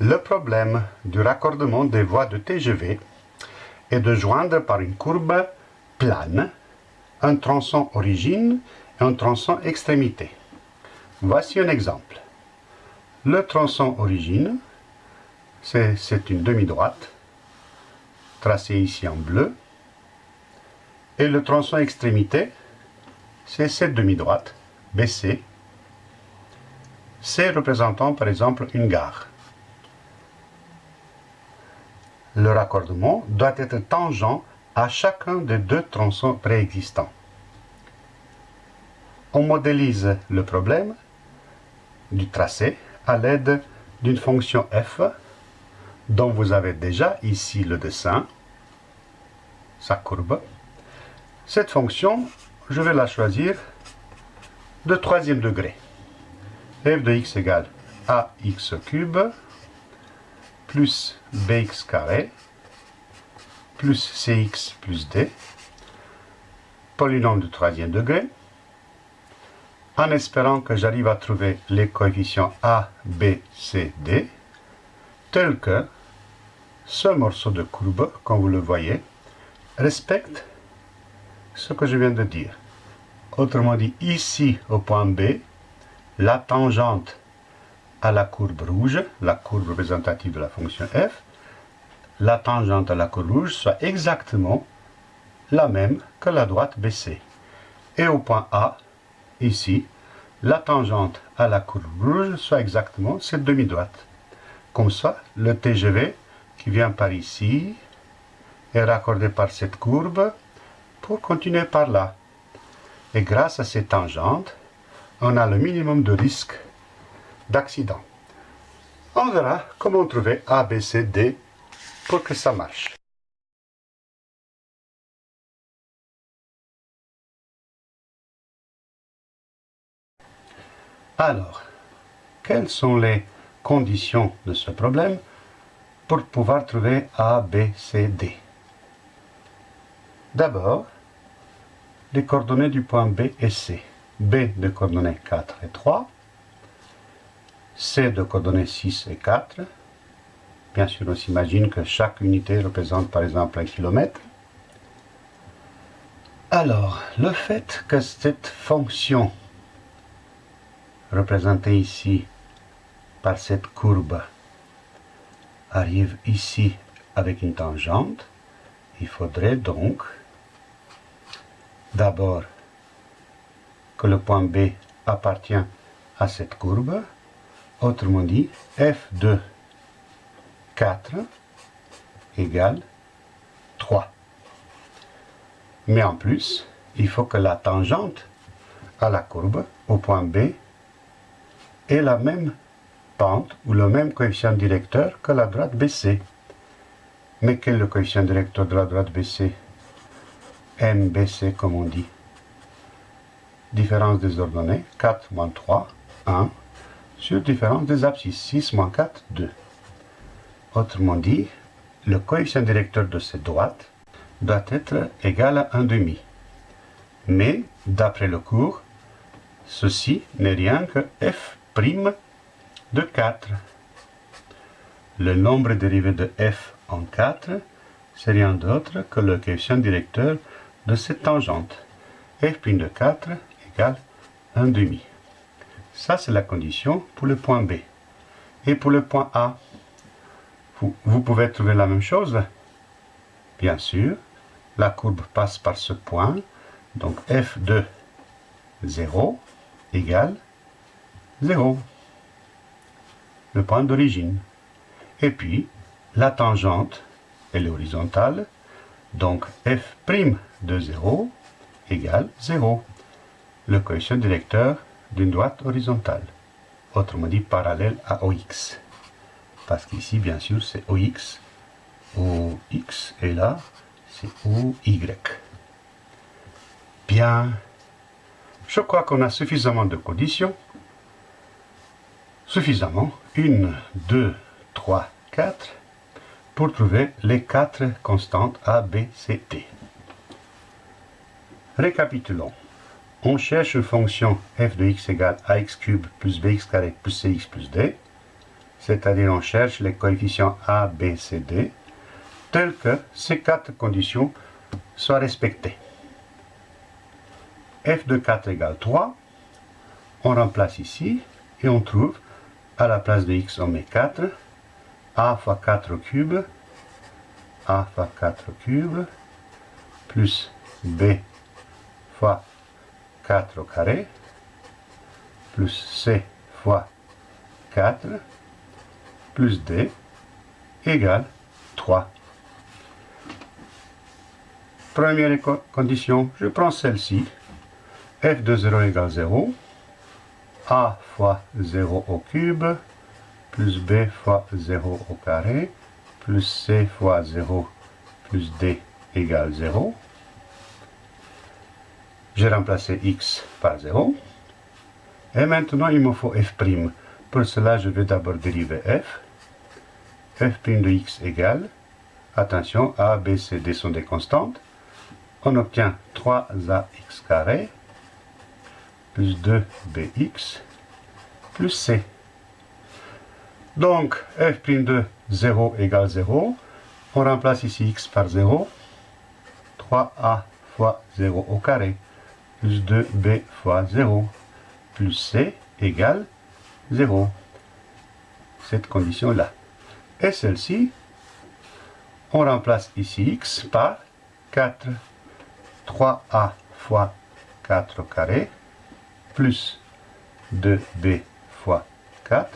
Le problème du raccordement des voies de TGV est de joindre par une courbe plane un tronçon origine et un tronçon extrémité. Voici un exemple. Le tronçon origine, c'est une demi-droite, tracée ici en bleu, et le tronçon extrémité, c'est cette demi-droite, BC, C représentant par exemple une gare. Le raccordement doit être tangent à chacun des deux tronçons préexistants. On modélise le problème du tracé à l'aide d'une fonction f dont vous avez déjà ici le dessin, sa courbe. Cette fonction, je vais la choisir de troisième degré. f de x égale ax cube plus bx carré plus cx plus d, polynôme de troisième degré, en espérant que j'arrive à trouver les coefficients a, b, c, d, tels que ce morceau de courbe, comme vous le voyez, respecte ce que je viens de dire. Autrement dit, ici, au point B, la tangente la courbe rouge, la courbe représentative de la fonction f, la tangente à la courbe rouge soit exactement la même que la droite BC. Et au point A, ici, la tangente à la courbe rouge soit exactement cette demi-droite. Comme ça, le TGV qui vient par ici est raccordé par cette courbe pour continuer par là. Et grâce à ces tangentes, on a le minimum de risque d'accident. On verra comment trouver A, B, C, D pour que ça marche. Alors, quelles sont les conditions de ce problème pour pouvoir trouver A, B, C, D? D'abord, les coordonnées du point B et C. B de coordonnées 4 et 3, C de coordonnées 6 et 4. Bien sûr, on s'imagine que chaque unité représente par exemple un kilomètre. Alors, le fait que cette fonction représentée ici par cette courbe arrive ici avec une tangente, il faudrait donc d'abord que le point B appartient à cette courbe, autrement dit f de 4 égale 3. Mais en plus, il faut que la tangente à la courbe au point B ait la même pente ou le même coefficient directeur que la droite BC. Mais quel est le coefficient directeur de la droite BC MBC comme on dit. Différence des ordonnées, 4 moins 3, 1, sur différence des abscisses, 6 moins 4, 2. Autrement dit, le coefficient directeur de cette droite doit être égal à 1 demi. Mais, d'après le cours, ceci n'est rien que f' de 4. Le nombre dérivé de f en 4, c'est rien d'autre que le coefficient directeur de cette tangente. f' de 4 égale 1 demi. Ça, c'est la condition pour le point B. Et pour le point A, vous, pouvez trouver la même chose. Bien sûr, la courbe passe par ce point. Donc f de 0 égale 0. Le point d'origine. Et puis, la tangente, elle est horizontale. Donc f' de 0 égale 0, le coefficient directeur d'une droite horizontale, autrement dit parallèle à OX. Parce qu'ici, bien sûr, c'est OX, OX, et là, c'est OY. Bien, je crois qu'on a suffisamment de conditions. Suffisamment. 1, 2, 3, 4 pour trouver les quatre constantes A, B, C, D. Récapitulons. On cherche une fonction f de x égale ax cube plus bx carré plus cx plus d. c'est-à-dire on cherche les coefficients A, B, C, D, tels que ces quatre conditions soient respectées. f de 4 égale 3, on remplace ici, et on trouve, à la place de x, on met 4, a fois 4 au cube, a fois 4 au cube, plus b fois 4 au carré, plus c fois 4, plus d, égale 3. Première condition, je prends celle-ci, f de 0 égale 0, a fois 0 au cube, plus b fois 0 au carré, plus c fois 0, plus d égale 0. J'ai remplacé x par 0. Et maintenant, il me faut f'. Pour cela, je vais d'abord dériver f. f' de x égale, attention, a, b, c, d sont des constantes. On obtient 3ax carré plus 2bx plus c. Donc, f' de 0 égale 0. On remplace ici x par 0. 3a fois 0 au carré plus 2b fois 0 plus c égale 0. Cette condition-là. Et celle-ci, on remplace ici x par 4. 3a fois 4 au carré plus 2b fois 4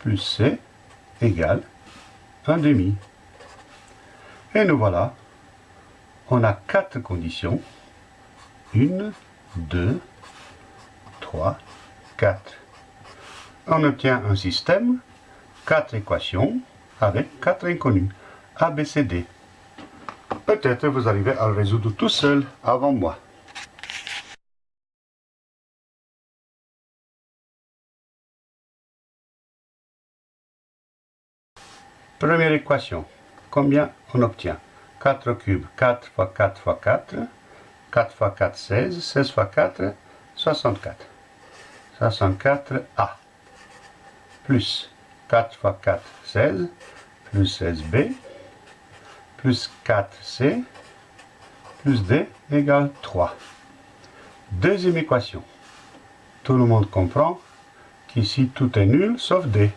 plus c égale 1 demi. Et nous voilà, on a quatre conditions. 1, 2, 3, 4. On obtient un système, quatre équations avec quatre inconnus, A, B, C, D. Peut-être vous arrivez à le résoudre tout seul avant moi. Première équation. Combien on obtient? 4 cube, 4 fois 4 fois 4. 4 fois 4, 16. 16 fois 4, 64. 64A. Plus 4 fois 4, 16. Plus 16B. Plus 4C. Plus D égale 3. Deuxième équation. Tout le monde comprend qu'ici tout est nul sauf D.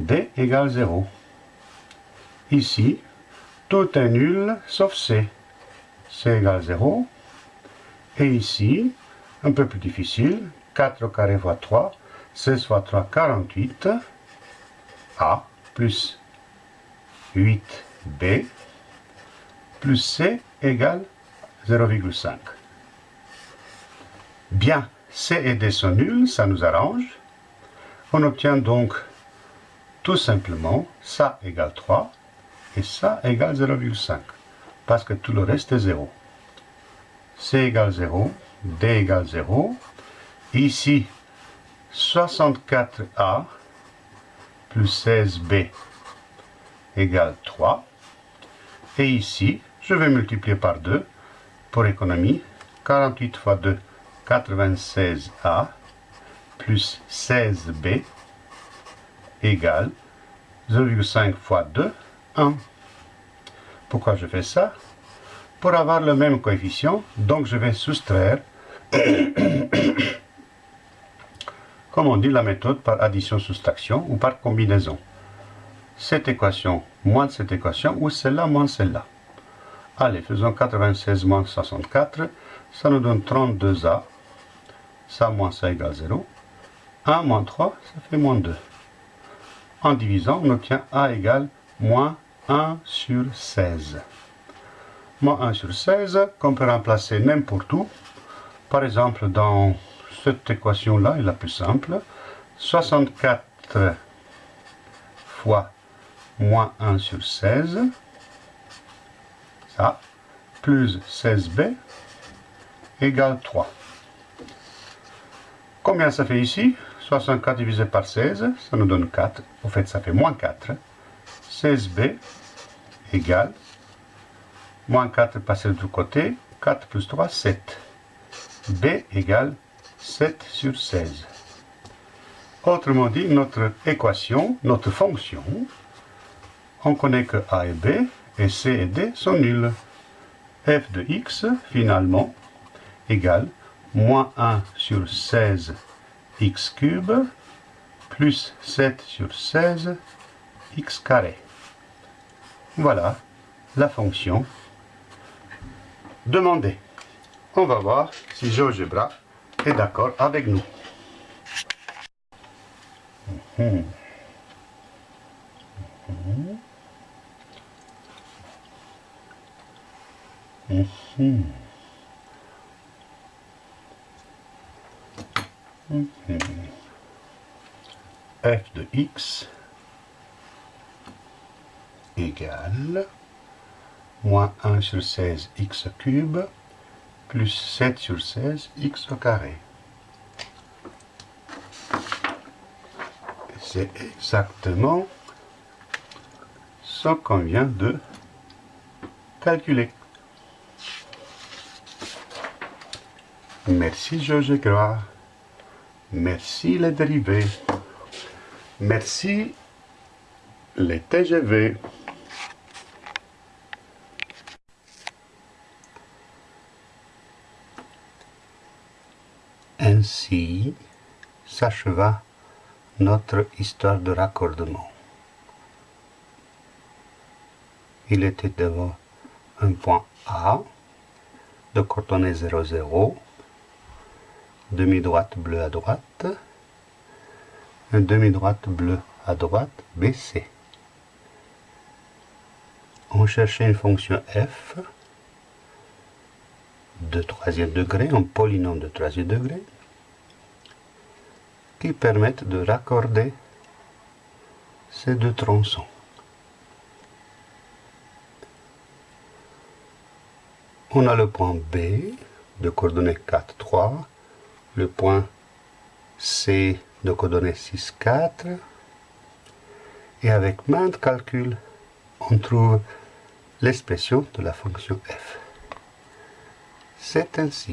D égale 0. Ici, tout est nul sauf C. C égale 0. Et ici, un peu plus difficile, 4 au carré fois 3, 16 fois 3, 48. A plus 8B plus C égale 0,5. Bien, C et D sont nuls, ça nous arrange. On obtient donc tout simplement ça égale 3 et ça égale 0,5, parce que tout le reste est 0. C égale 0, D égale 0. Ici, 64A plus 16B égale 3. Et ici, je vais multiplier par 2 pour économie. 48 fois 2, 96A plus 16B égale 0,5 fois 2, 1. Pourquoi je fais ça? Pour avoir le même coefficient, donc je vais soustraire, comme on dit la méthode par addition-soustraction ou par combinaison. Cette équation moins cette équation ou celle-là moins celle-là. Allez, faisons 96 moins 64, ça nous donne 32A, ça moins ça égale 0. 1 moins 3, ça fait moins 2. En divisant, on obtient A égale moins 1 sur 16. Moins 1 sur 16 qu'on peut remplacer n'importe où. Par exemple, dans cette équation-là, est la plus simple. 64 fois moins 1 sur 16, ça, plus 16b, égale 3. Combien ça fait ici? 64 divisé par 16, ça nous donne 4. Au fait, ça fait moins 4. 16b égale, moins 4 passé de l'autre côté, 4 plus 3, 7. b égale 7 sur 16. Autrement dit, notre équation, notre fonction, on connaît que a et b, et c et d sont nuls. f de x, finalement, égale moins 1 sur 16 x cube plus 7 sur 16 x carré. Voilà la fonction demandée. On va voir si GeoGebra est d'accord avec nous. F de x égale moins 1 sur 16 x cube plus 7 sur 16 x au carré. C'est exactement ce qu'on vient de calculer. Merci GeoGebra. Merci les dérivés. Merci les TGV. Ainsi s'acheva notre histoire de raccordement. Il était devant un point A de coordonnées 0, 0, demi-droite bleue à droite, demi-droite bleue à droite, BC. On cherchait une fonction f de troisième degré, un polynôme de troisième degré, qui permettent de raccorder ces deux tronçons. On a le point B de coordonnées 4, 3, le point C de coordonnées 6, 4, et avec maintes calculs, on trouve l'expression de la fonction f. C'est ainsi.